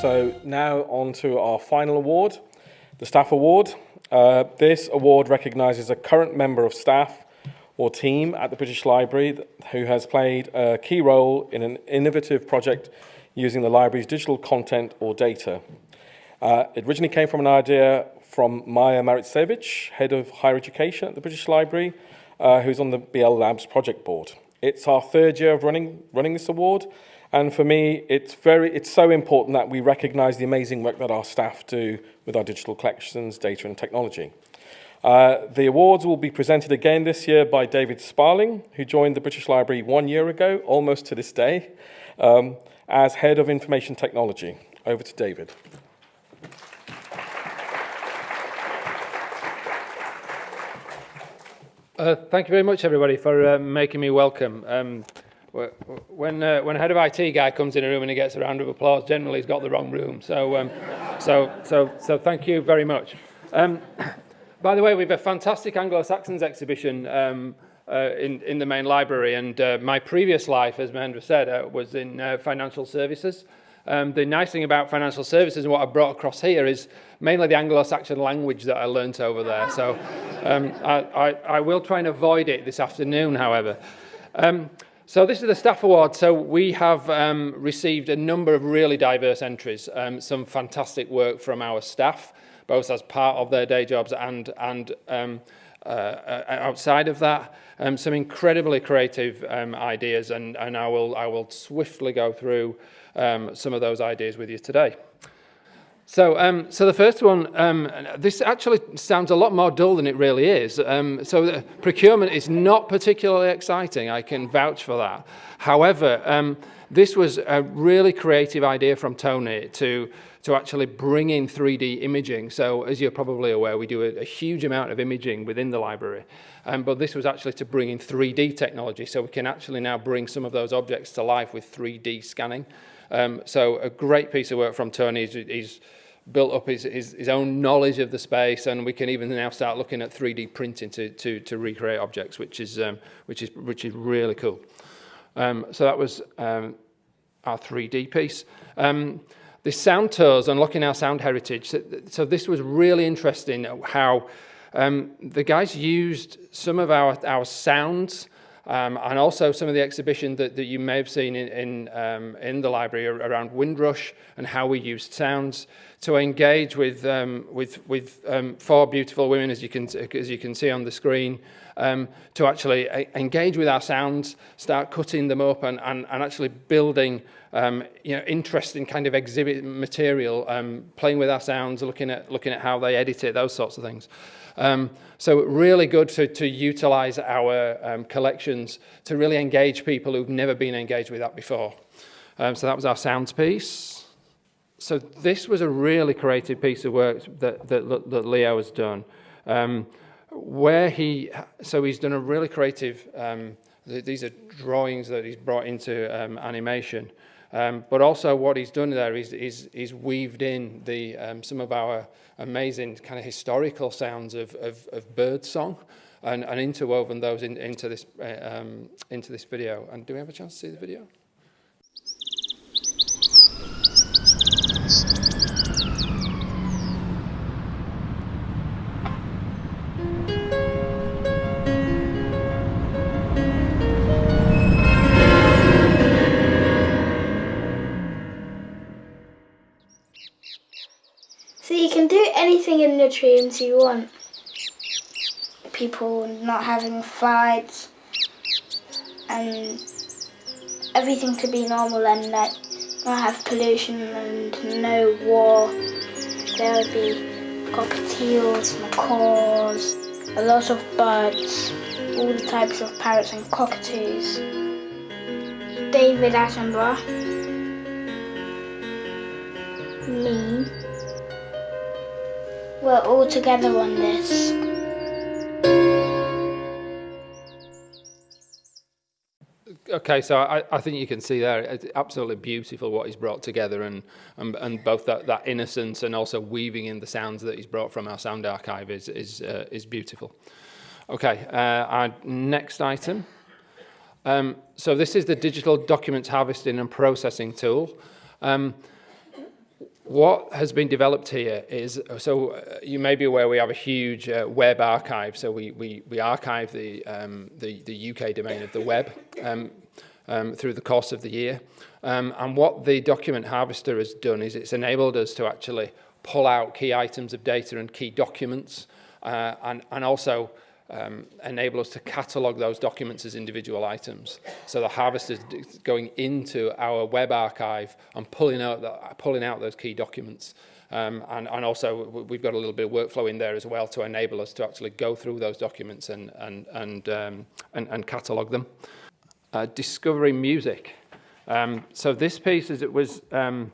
So now on to our final award, the Staff Award. Uh, this award recognises a current member of staff or team at the British Library who has played a key role in an innovative project using the library's digital content or data. Uh, it originally came from an idea from Maja Maricevic, Head of Higher Education at the British Library, uh, who's on the BL Labs project board. It's our third year of running, running this award, and for me, it's, very, it's so important that we recognise the amazing work that our staff do with our digital collections, data and technology. Uh, the awards will be presented again this year by David Sparling, who joined the British Library one year ago, almost to this day, um, as Head of Information Technology. Over to David. Uh, thank you very much, everybody, for uh, making me welcome. Um, when uh, when a head of IT guy comes in a room and he gets a round of applause, generally he's got the wrong room. So um, so so so thank you very much. Um, by the way, we have a fantastic Anglo-Saxons exhibition um, uh, in in the main library, and uh, my previous life, as Mahendra said, uh, was in uh, financial services. Um, the nice thing about financial services and what I brought across here is mainly the Anglo-Saxon language that I learnt over there. So um, I, I, I will try and avoid it this afternoon, however. So this is the staff award. So we have um, received a number of really diverse entries, um, some fantastic work from our staff, both as part of their day jobs and, and um, uh, uh outside of that. Um, some incredibly creative um, ideas, and, and I, will, I will swiftly go through um, some of those ideas with you today. So, um, so the first one, um, this actually sounds a lot more dull than it really is. Um, so procurement is not particularly exciting, I can vouch for that. However, um, this was a really creative idea from Tony to, to actually bring in 3D imaging. So as you're probably aware, we do a, a huge amount of imaging within the library. Um, but this was actually to bring in 3D technology. So we can actually now bring some of those objects to life with 3D scanning. Um, so a great piece of work from Tony. He's, he's built up his, his, his own knowledge of the space and we can even now start looking at 3D printing to, to, to recreate objects, which is, um, which is, which is really cool. Um, so that was um, our 3D piece. Um, the sound tours, unlocking our sound heritage. So, so this was really interesting how um, the guys used some of our, our sounds Um, and also some of the exhibition that, that you may have seen in, in, um, in the library around Windrush and how we used sounds to engage with, um, with, with um, four beautiful women, as you can, as you can see on the screen, um, to actually engage with our sounds, start cutting them up and, and, and actually building um, you know, interesting kind of exhibit material, um, playing with our sounds, looking at, looking at how they edit it, those sorts of things. Um, so really good to, to utilize our um, collections to really engage people who've never been engaged with that before. Um, so that was our sounds piece. So this was a really creative piece of work that, that, that Leo has done. Um, where he, so he's done a really creative, um, th these are drawings that he's brought into um, animation. Um, but also what he's done there is, is, is weaved in the, um, some of our amazing kind of historical sounds of, of, of bird song and, and interwoven those in, into, this, uh, um, into this video. And do we have a chance to see the video? In the dreams you want. People not having fights and everything to be normal and like not have pollution and no war. There will be cockatiels, macaws, a lot of birds, all the types of parrots and cockatoos. David Attenborough. Me we're all together on this. Okay, so I, I think you can see there, it's absolutely beautiful what he's brought together and, and, and both that, that innocence and also weaving in the sounds that he's brought from our sound archive is, is, uh, is beautiful. Okay, uh, our next item. Um, so this is the digital documents harvesting and processing tool. Um, what has been developed here is, so uh, you may be aware we have a huge uh, web archive, so we, we, we archive the, um, the, the UK domain of the web um, um, through the course of the year. Um, and what the document harvester has done is it's enabled us to actually pull out key items of data and key documents uh, and, and also um, enable us to catalog those documents as individual items. So the harvesters going into our web archive and pulling out, the, pulling out those key documents. Um, and, and also we've got a little bit of workflow in there as well to enable us to actually go through those documents and, and, and, um, and, and catalog them. Uh, discovering music. Um, so this piece is it was um,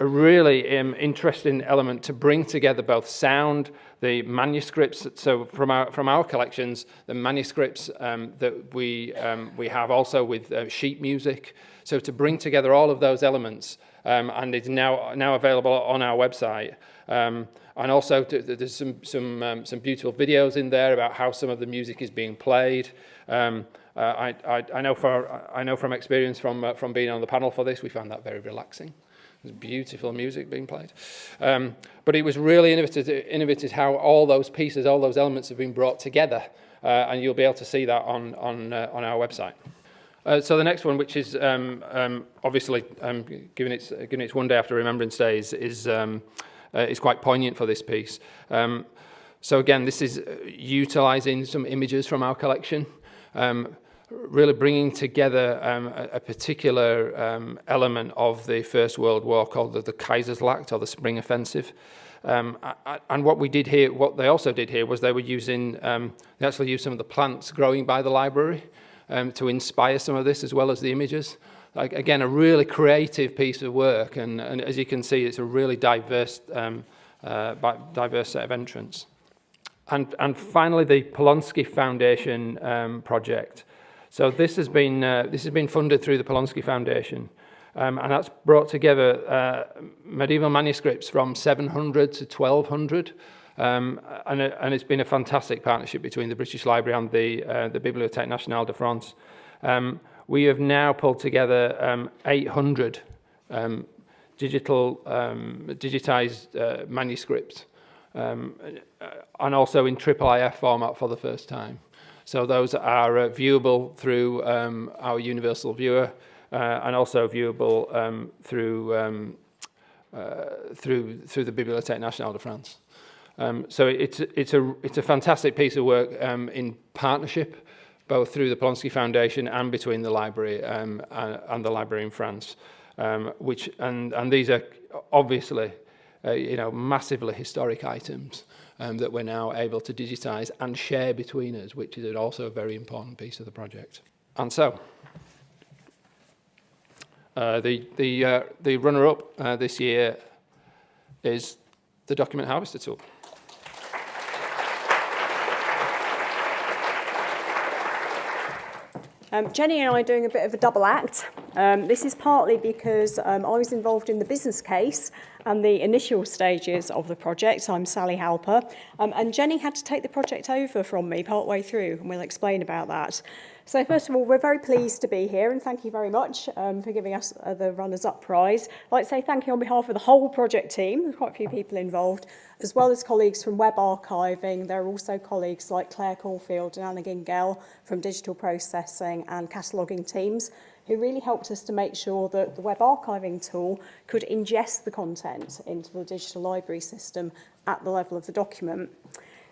a really um, interesting element to bring together both sound, the manuscripts, so from our, from our collections, the manuscripts um, that we, um, we have also with uh, sheet music. So to bring together all of those elements, um, and it's now, now available on our website. Um, and also to, there's some, some, um, some beautiful videos in there about how some of the music is being played. Uh, I, I, I, know for, I know from experience from, uh, from being on the panel for this, we found that very relaxing. There's beautiful music being played. Um, but it was really innovative, innovative how all those pieces, all those elements have been brought together. Uh, and you'll be able to see that on, on, uh, on our website. Uh, so the next one, which is um, um, obviously, um, given, its, given its one day after Remembrance Day, is, is, um, uh, is quite poignant for this piece. Um, so again, this is uh, utilising some images from our collection. Um, really bringing together um, a, a particular um, element of the First World War called the, the Kaiserschlacht or the Spring Offensive. Um, and what we did here, what they also did here was they were using, um, they actually used some of the plants growing by the library um, to inspire some of this as well as the images. Like, again, a really creative piece of work and, and as you can see, it's a really diverse, um, uh, diverse set of entrants. And, and finally, the Polonsky Foundation project. So this has been, uh, this has been funded through the Polonsky Foundation. Um, and that's brought together uh, medieval manuscripts from 700 to 1200. Um, and, and it's been a fantastic partnership between the British Library and the, uh, the Bibliothèque Nationale de France. Um, we have now pulled together um, 800 um, digital, um, digitized uh, manuscripts um, and also in IIIF format for the first time. So those are uh, viewable through um, our universal viewer uh, and also viewable um, through, um, uh, through, through the Bibliothèque Nationale de France. Um, so it's, it's, a, it's a fantastic piece of work in partnership, both through the Polonsky Foundation and between the library um, and, and the library in France. Um, which, and, and these are obviously uh, you know, massively historic items um, that we're now able to digitize and share between us, which is also a very important piece of the project. And so, uh, the, the, uh, the runner-up uh, this year is the Document Harvester tool. Um, Jenny and I are doing a bit of a double act. Um, this is partly because um, I was involved in the business case and the initial stages of the project. I'm Sally Halper, um, and Jenny had to take the project over from me partway through, and we'll explain about that. So first of all, we're very pleased to be here and thank you very much um, for giving us uh, the Runners-Up Prize. I'd like to say thank you on behalf of the whole project team, there's quite a few people involved, as well as colleagues from web archiving. There are also colleagues like Claire Caulfield and Anna Gingell from digital processing and cataloguing teams who really helped us to make sure that the web archiving tool could ingest the content into the digital library system at the level of the document.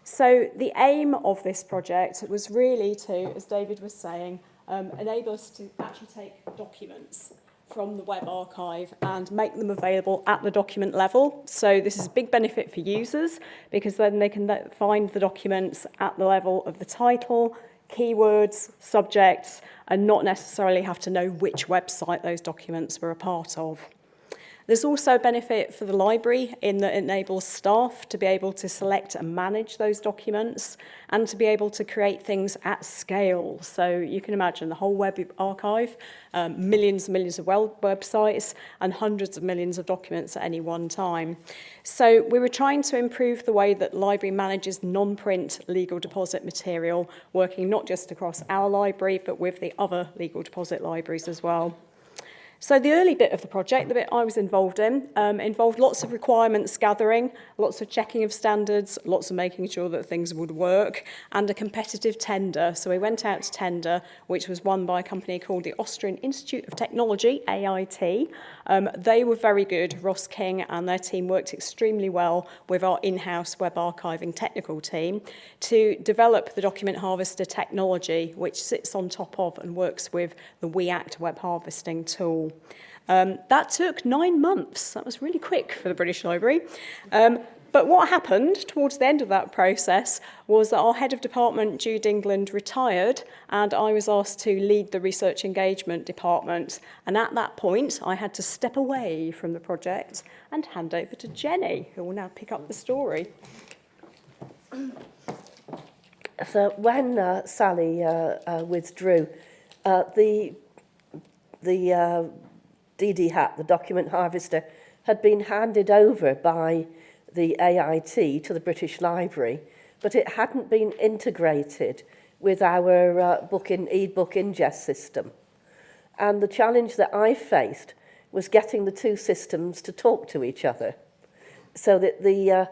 So the aim of this project was really to, as David was saying, um, enable us to actually take documents from the web archive and make them available at the document level. So this is a big benefit for users because then they can find the documents at the level of the title, keywords, subjects, and not necessarily have to know which website those documents were a part of. There's also a benefit for the library in that it enables staff to be able to select and manage those documents and to be able to create things at scale. So you can imagine the whole web archive, um, millions and millions of web websites and hundreds of millions of documents at any one time. So we were trying to improve the way that library manages non-print legal deposit material, working not just across our library, but with the other legal deposit libraries as well. So the early bit of the project, the bit I was involved in, um, involved lots of requirements gathering, lots of checking of standards, lots of making sure that things would work, and a competitive tender. So we went out to tender, which was won by a company called the Austrian Institute of Technology, AIT. Um, they were very good. Ross King and their team worked extremely well with our in-house web archiving technical team to develop the document harvester technology, which sits on top of and works with the WeAct web harvesting tool. Um, that took nine months. That was really quick for the British Library. Um, but what happened towards the end of that process was that our head of department, Jude England, retired and I was asked to lead the research engagement department. And at that point, I had to step away from the project and hand over to Jenny, who will now pick up the story. So when uh, Sally uh, uh, withdrew, uh, the the uh, DD hat, the document harvester, had been handed over by the AIT to the British Library, but it hadn't been integrated with our uh, book in e-book ingest system. And the challenge that I faced was getting the two systems to talk to each other so that the uh,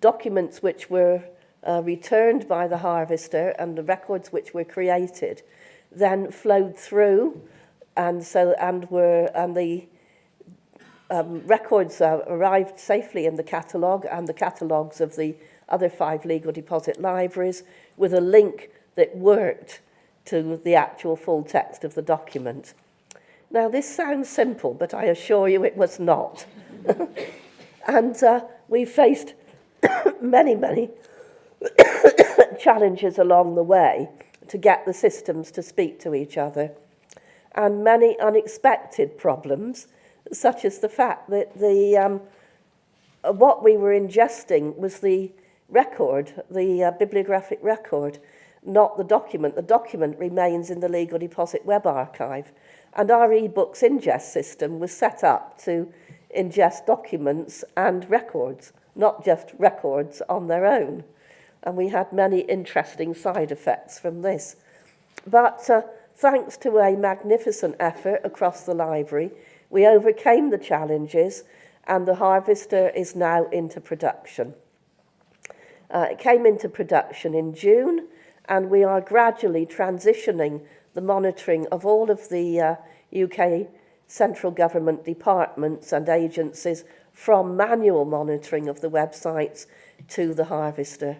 documents which were uh, returned by the harvester and the records which were created then flowed through and so and were and the um, records uh, arrived safely in the catalogue and the catalogues of the other five legal deposit libraries with a link that worked to the actual full text of the document. Now, this sounds simple, but I assure you it was not. and uh, we faced many, many challenges along the way to get the systems to speak to each other, and many unexpected problems such as the fact that the um, what we were ingesting was the record, the uh, bibliographic record, not the document. The document remains in the Legal Deposit Web Archive. And our e-books ingest system was set up to ingest documents and records, not just records on their own. And we had many interesting side effects from this. But uh, thanks to a magnificent effort across the library, We overcame the challenges and the harvester is now into production. Uh, it came into production in June and we are gradually transitioning the monitoring of all of the uh, UK central government departments and agencies from manual monitoring of the websites to the harvester.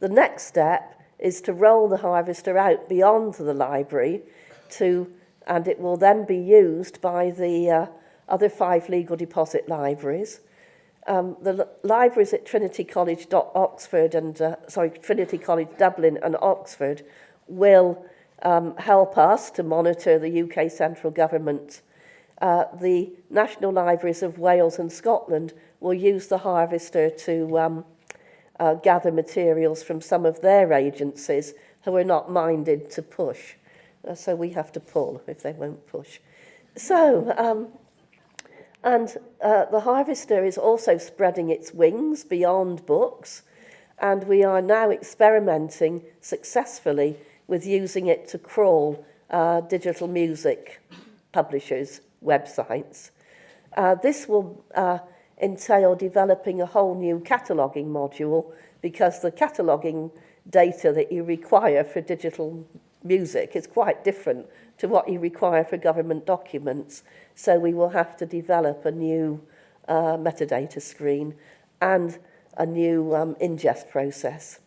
The next step is to roll the harvester out beyond the library to, and it will then be used by the uh, other five legal deposit libraries. Um, the libraries at Trinity College Oxford and, uh, sorry, Trinity College Dublin and Oxford will um, help us to monitor the UK central government. Uh, the National Libraries of Wales and Scotland will use the harvester to um, uh, gather materials from some of their agencies who are not minded to push. Uh, so we have to pull if they won't push. So, um, and uh, the harvester is also spreading its wings beyond books, and we are now experimenting successfully with using it to crawl uh, digital music publishers' websites. Uh, this will uh, entail developing a whole new cataloguing module because the cataloguing data that you require for digital music is quite different to what you require for government documents. So we will have to develop a new uh, metadata screen and a new um, ingest process.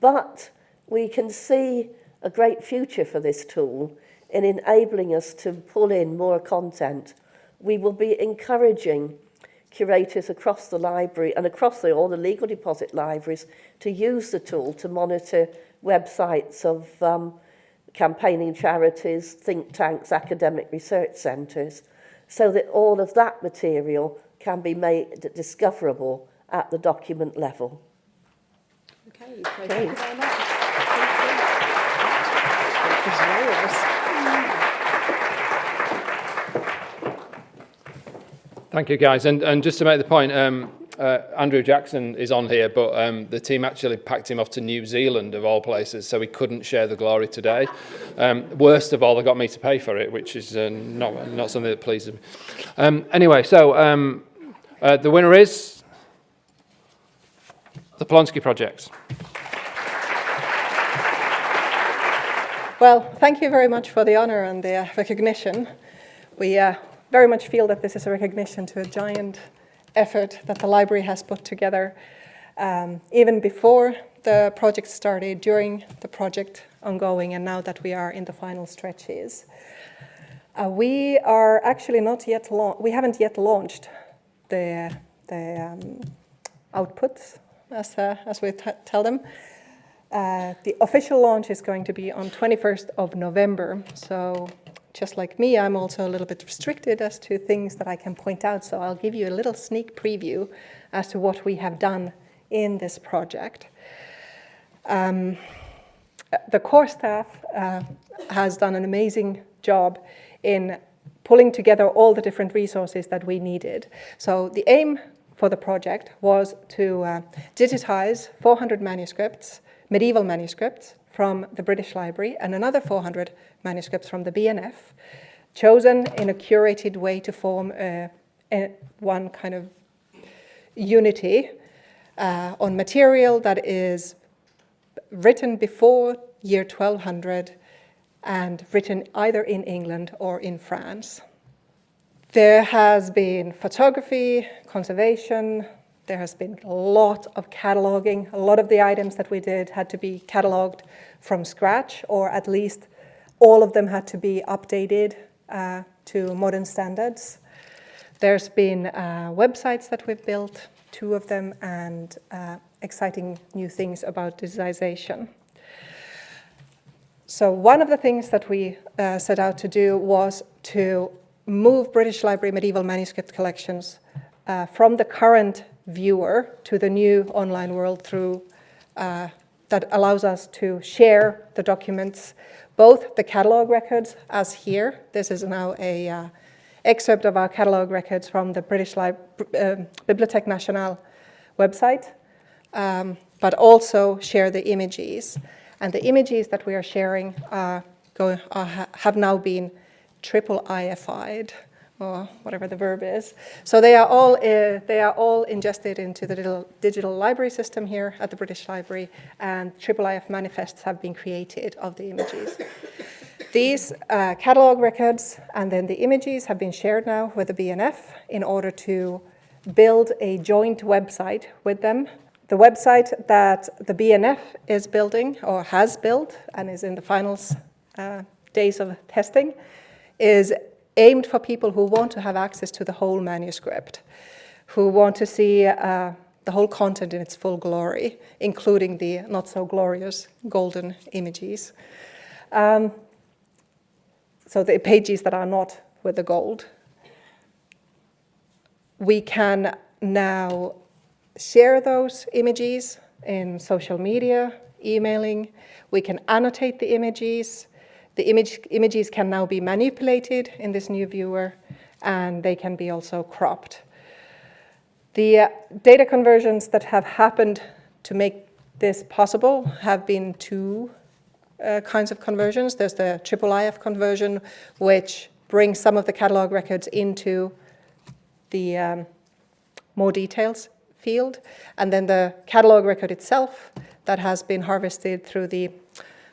But we can see a great future for this tool in enabling us to pull in more content. We will be encouraging curators across the library and across the, all the legal deposit libraries to use the tool to monitor websites of um, campaigning charities, think tanks, academic research centres, so that all of that material can be made discoverable at the document level. Okay, so thank you very much. Thank you. Thank you, guys. And, and just to make the point, um, uh, Andrew Jackson is on here, but um, the team actually packed him off to New Zealand, of all places, so he couldn't share the glory today. Um, worst of all, they got me to pay for it, which is uh, not, not something that pleases me. Um, anyway, so um, uh, the winner is the Polonsky Project. Well, thank you very much for the honor and the recognition. We uh, very much feel that this is a recognition to a giant effort that the library has put together um, even before the project started, during the project ongoing, and now that we are in the final stretches. Uh, we are actually not yet, we haven't yet launched the, the um, outputs, as, uh, as we tell them. Uh, the official launch is going to be on 21st of November. So just like me, I'm also a little bit restricted as to things that I can point out. So I'll give you a little sneak preview as to what we have done in this project. Um, the core staff uh, has done an amazing job in pulling together all the different resources that we needed. So the aim for the project was to uh, digitize 400 manuscripts medieval manuscripts from the British Library and another 400 manuscripts from the BNF, chosen in a curated way to form a, a, one kind of unity uh, on material that is written before year 1200 and written either in England or in France. There has been photography, conservation, there has been a lot of cataloging. A lot of the items that we did had to be cataloged from scratch, or at least all of them had to be updated uh, to modern standards. There's been uh, websites that we've built, two of them, and uh, exciting new things about digitization. So one of the things that we uh, set out to do was to move British Library medieval manuscript collections uh, from the current viewer to the new online world through uh, that allows us to share the documents, both the catalog records as here. This is now a uh, excerpt of our catalog records from the British Lib uh, Bibliothèque Nationale website, um, but also share the images. And the images that we are sharing are going, are, have now been triple IFI'd or whatever the verb is. So they are all, uh, they are all ingested into the digital, digital library system here at the British Library and IIIF manifests have been created of the images. These uh, catalog records and then the images have been shared now with the BNF in order to build a joint website with them. The website that the BNF is building or has built and is in the final uh, days of testing is aimed for people who want to have access to the whole manuscript, who want to see uh, the whole content in its full glory, including the not so glorious golden images. Um, so the pages that are not with the gold. We can now share those images in social media, emailing. We can annotate the images. The image, images can now be manipulated in this new viewer and they can be also cropped. The uh, data conversions that have happened to make this possible have been two uh, kinds of conversions. There's the IIIF conversion, which brings some of the catalog records into the um, more details field, and then the catalog record itself that has been harvested through the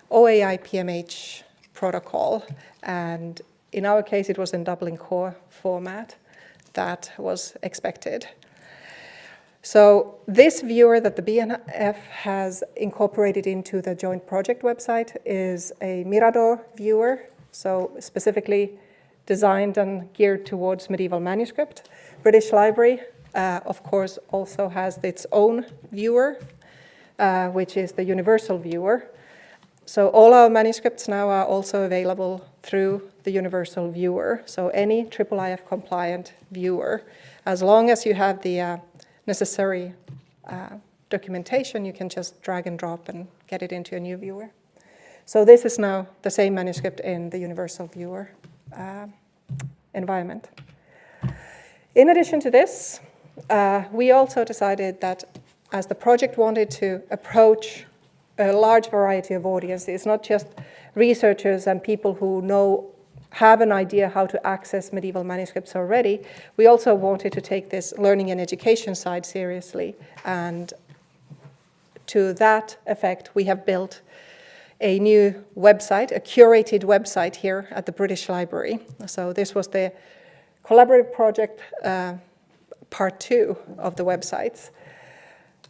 OAI PMH protocol. And in our case, it was in Dublin core format that was expected. So this viewer that the BNF has incorporated into the joint project website is a Mirador viewer, so specifically designed and geared towards medieval manuscript. British Library, uh, of course, also has its own viewer, uh, which is the universal viewer, so all our manuscripts now are also available through the universal viewer. So any IIIF compliant viewer, as long as you have the uh, necessary uh, documentation, you can just drag and drop and get it into a new viewer. So this is now the same manuscript in the universal viewer uh, environment. In addition to this, uh, we also decided that as the project wanted to approach a large variety of audiences, not just researchers and people who know have an idea how to access medieval manuscripts already, we also wanted to take this learning and education side seriously. And to that effect, we have built a new website, a curated website here at the British Library. So this was the collaborative project uh, part two of the websites.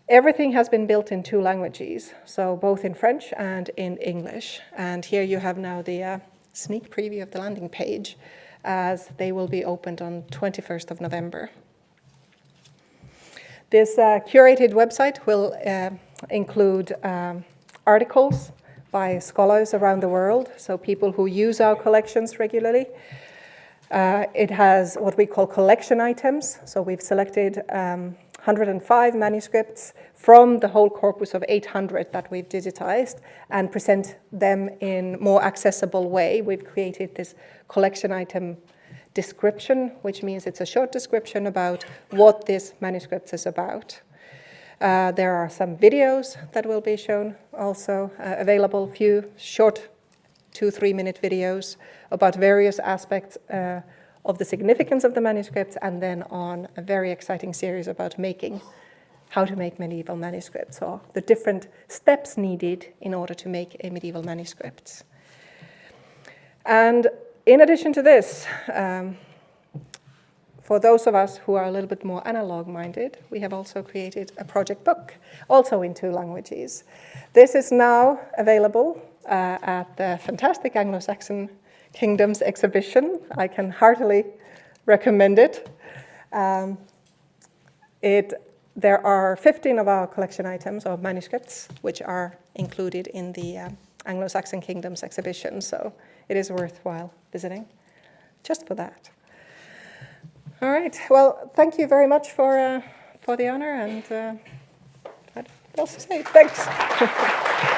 Everything has been built in two languages, so both in French and in English. And here you have now the uh, sneak preview of the landing page as they will be opened on 21st of November. This uh, curated website will uh, include um, articles by scholars around the world, so people who use our collections regularly. Uh, it has what we call collection items, so we've selected um, 105 manuscripts from the whole corpus of 800 that we've digitized and present them in more accessible way. We've created this collection item description, which means it's a short description about what this manuscript is about. Uh, there are some videos that will be shown also uh, available, few short two, three minute videos about various aspects uh, of the significance of the manuscripts and then on a very exciting series about making, how to make medieval manuscripts or the different steps needed in order to make a medieval manuscript. And in addition to this, um, for those of us who are a little bit more analog minded, we have also created a project book, also in two languages. This is now available uh, at the fantastic Anglo-Saxon Kingdoms exhibition. I can heartily recommend it. Um, it. There are 15 of our collection items of manuscripts which are included in the uh, Anglo-Saxon Kingdoms exhibition, so it is worthwhile visiting just for that. All right, well, thank you very much for, uh, for the honor and uh, what else say? Thanks.